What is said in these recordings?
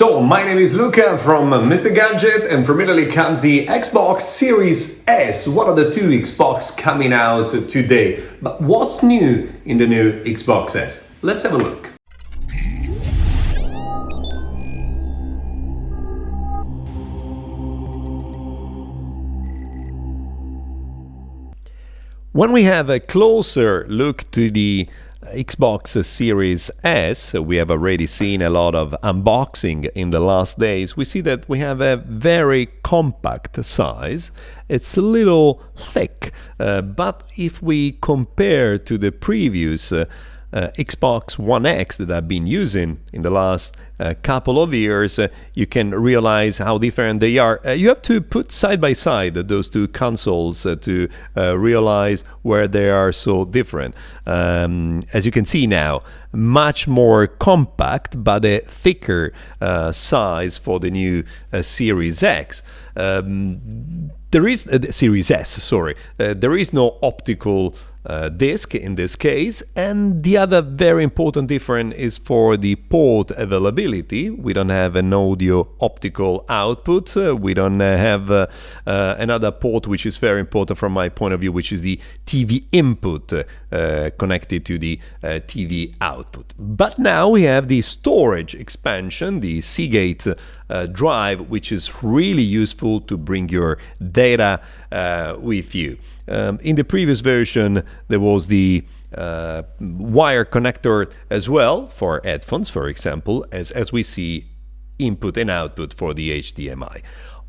So, my name is Luca from Mr. Gadget, and from Italy comes the Xbox Series S. What are the two Xbox coming out today? But what's new in the new Xbox S? Let's have a look. When we have a closer look to the Xbox Series S, we have already seen a lot of unboxing in the last days. We see that we have a very compact size. It's a little thick, uh, but if we compare to the previous uh, uh, Xbox One X that I've been using in the last uh, couple of years, uh, you can realize how different they are. Uh, you have to put side by side those two consoles uh, to uh, realize where they are so different. Um, as you can see now, much more compact but a thicker size for the new Series X. Um, there is uh, Series S, sorry. There is no optical uh, disc in this case, and the other very important difference is for the port availability. We don't have an audio optical output. Uh, we don't uh, have uh, another port which is very important from my point of view, which is the TV input connected to the TV output. But now we have the storage expansion, the Seagate uh, drive, which is really useful to bring your data uh, with you. Um, in the previous version, there was the uh, wire connector as well for headphones, for example, as, as we see input and output for the HDMI.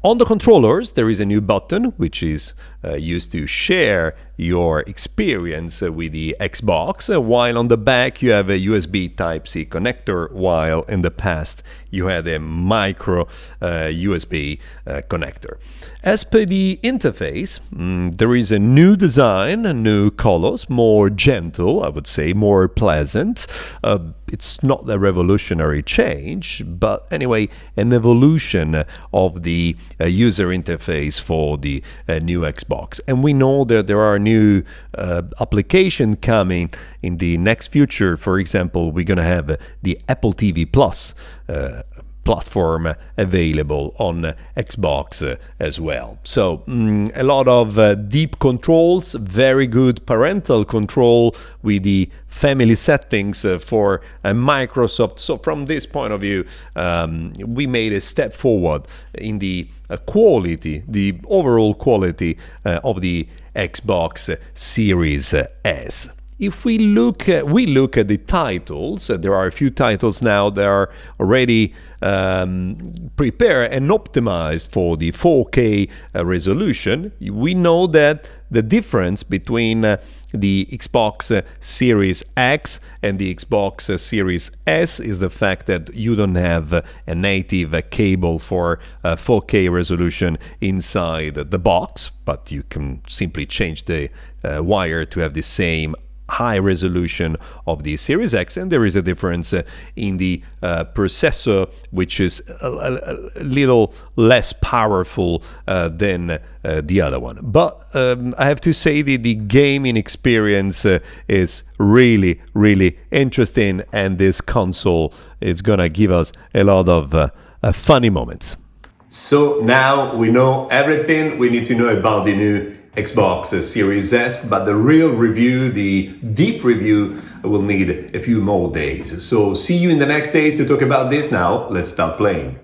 On the controllers, there is a new button which is uh, used to share your experience uh, with the Xbox, uh, while on the back you have a USB Type-C connector, while in the past you had a micro USB uh, uh, connector. As per the interface, mm, there is a new design, a new colors, more gentle, I would say, more pleasant. Uh, it's not a revolutionary change, but anyway, an evolution of the user interface for the new Xbox. And we know that there are new uh, application coming in the next future. For example, we're going to have the Apple TV Plus uh, platform available on Xbox as well. So mm, a lot of uh, deep controls, very good parental control with the family settings uh, for uh, Microsoft. So from this point of view, um, we made a step forward in the uh, quality, the overall quality uh, of the Xbox Series S if we look at, we look at the titles, uh, there are a few titles now that are already um, prepared and optimized for the 4K uh, resolution. We know that the difference between uh, the Xbox uh, Series X and the Xbox uh, Series S is the fact that you don't have uh, a native cable for 4K resolution inside the box, but you can simply change the wire to have the same high resolution of the Series X, and there is a difference uh, in the uh, processor, which is a, a, little less powerful uh, than uh, the other one. But um, I have to say that the gaming experience uh, is really, really interesting, and this console is gonna give us a lot of funny moments. So now we know everything we need to know about the new Xbox Series S, but the real review, the deep review, will need a few more days. So see you in the next days to talk about this now. Let's start playing.